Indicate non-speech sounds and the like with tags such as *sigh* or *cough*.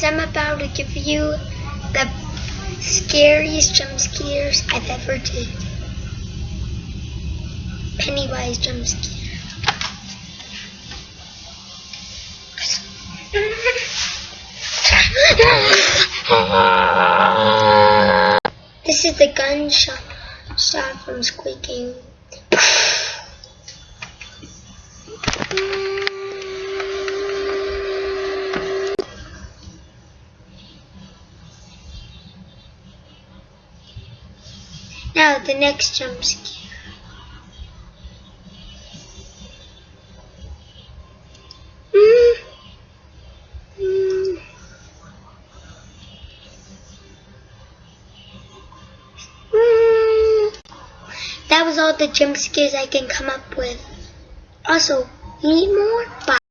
guys, I'm about to give you the scariest jump scares I've ever did. Pennywise jump scare. *laughs* This is the gunshot shot from Squid Now the next jump scare. Mm. That was all the jump scares I can come up with. Also, need more? Bye.